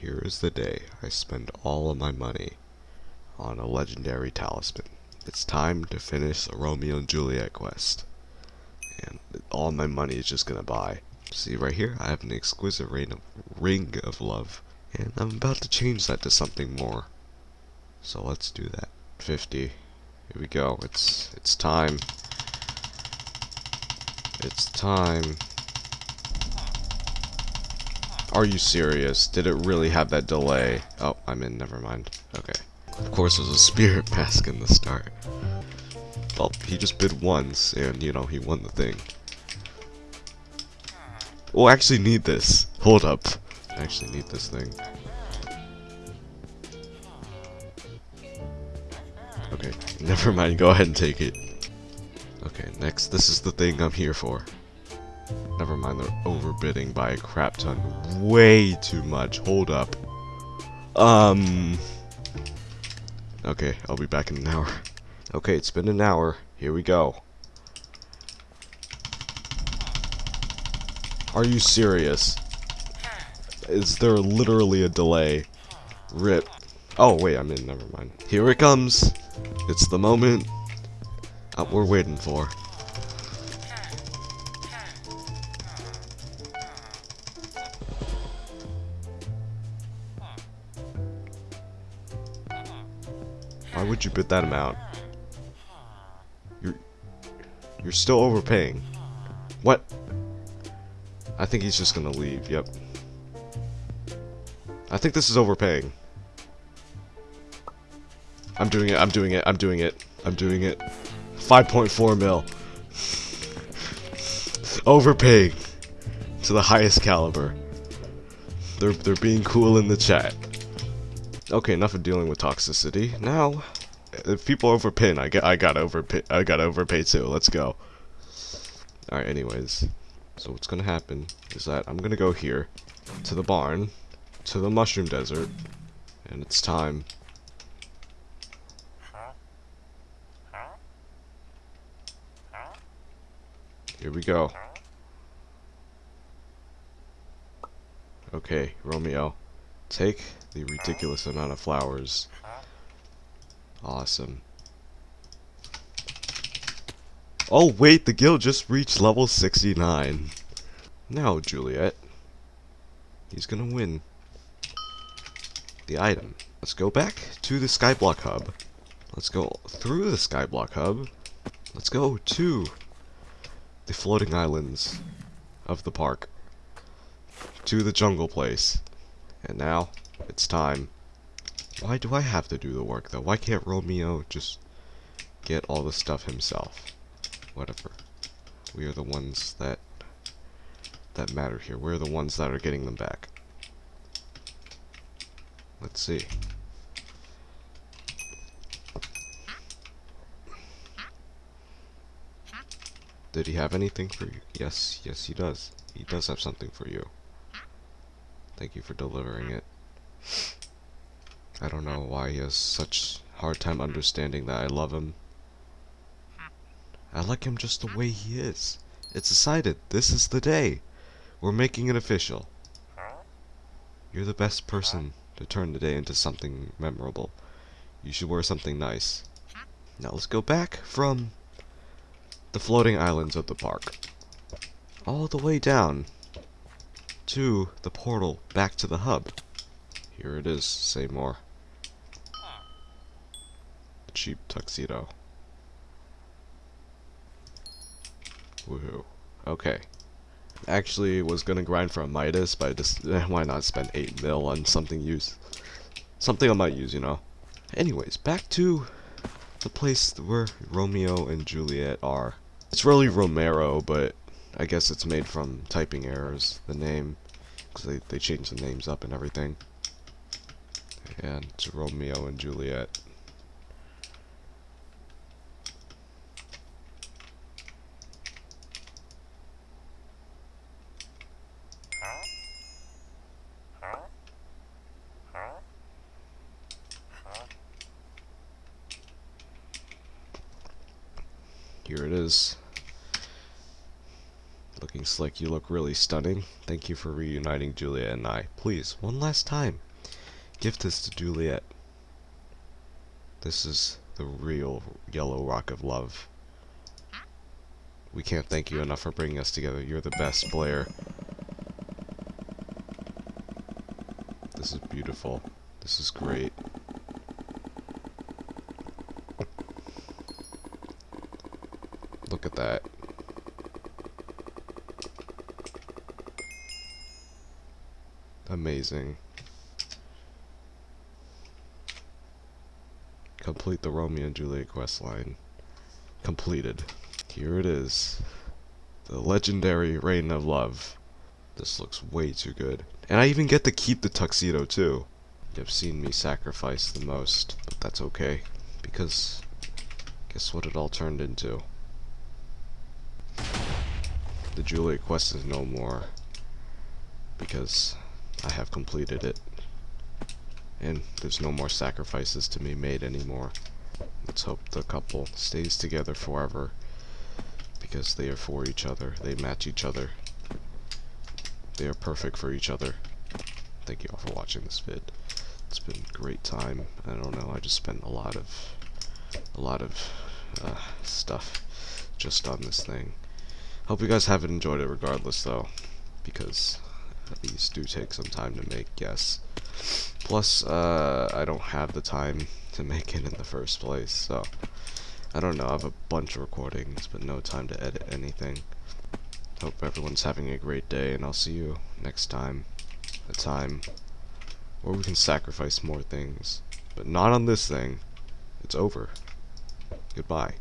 Here is the day I spend all of my money on a legendary talisman. It's time to finish the Romeo and Juliet quest. And all my money is just gonna buy. See right here, I have an exquisite ring of, ring of love. And I'm about to change that to something more. So let's do that. 50. Here we go. It's it's time. It's time. Are you serious? Did it really have that delay? Oh, I'm in. Never mind. Okay. Of course, there's a spirit mask in the start. Well, he just bid once, and, you know, he won the thing. Oh, we'll actually need this. Hold up. I actually need this thing. Okay, never mind. Go ahead and take it. Okay, next. This is the thing I'm here for. Never mind, they're overbidding by a crap ton. Way too much. Hold up. Um... Okay, I'll be back in an hour. Okay, it's been an hour. Here we go. Are you serious? Is there literally a delay? Rip. Oh, wait, I'm in. Never mind. Here it comes. It's the moment uh, we're waiting for. Why would you bid that amount? You're you're still overpaying. What? I think he's just gonna leave. Yep. I think this is overpaying. I'm doing it. I'm doing it. I'm doing it. I'm doing it. 5.4 mil. Overpaying to the highest caliber. They're they're being cool in the chat. Okay, enough of dealing with toxicity. Now, if people overpin, I get I got overpay I got overpay too. Let's go. All right. Anyways, so what's gonna happen is that I'm gonna go here to the barn, to the mushroom desert, and it's time. Here we go. Okay, Romeo. Take the ridiculous amount of flowers. Awesome. Oh wait, the guild just reached level 69. Now, Juliet. He's gonna win the item. Let's go back to the Skyblock Hub. Let's go through the Skyblock Hub. Let's go to the floating islands of the park. To the jungle place. And now, it's time. Why do I have to do the work, though? Why can't Romeo just get all the stuff himself? Whatever. We are the ones that that matter here. We're the ones that are getting them back. Let's see. Did he have anything for you? Yes, yes he does. He does have something for you. Thank you for delivering it. I don't know why he has such hard time understanding that I love him. I like him just the way he is. It's decided. This is the day. We're making it official. You're the best person to turn the day into something memorable. You should wear something nice. Now let's go back from the floating islands of the park. All the way down to the portal back to the hub. Here it is, Seymour. Cheap tuxedo. Woohoo. Okay. Actually was gonna grind for a Midas, but I just why not spend 8 mil on something use something I might use, you know. Anyways, back to the place where Romeo and Juliet are. It's really Romero, but I guess it's made from typing errors, the name, because they, they changed the names up and everything. And it's Romeo and Juliet. Here it is. Looking slick, you look really stunning. Thank you for reuniting Julia and I. Please, one last time, Give this to Juliet. This is the real yellow rock of love. We can't thank you enough for bringing us together. You're the best, Blair. This is beautiful. This is great. Look at that. Amazing. Complete the Romeo and Juliet quest line. Completed. Here it is. The legendary Ring of Love. This looks way too good. And I even get to keep the tuxedo too. You've seen me sacrifice the most, but that's okay. Because, guess what it all turned into? The Juliet quest is no more. Because I have completed it. And there's no more sacrifices to be made anymore. Let's hope the couple stays together forever. Because they are for each other. They match each other. They are perfect for each other. Thank you all for watching this vid. It's been a great time. I don't know, I just spent a lot of a lot of uh, stuff just on this thing. Hope you guys haven't enjoyed it regardless though. Because these do take some time to make, yes. Plus, uh, I don't have the time to make it in the first place, so I don't know. I have a bunch of recordings, but no time to edit anything. Hope everyone's having a great day, and I'll see you next time. A time where we can sacrifice more things, but not on this thing. It's over. Goodbye.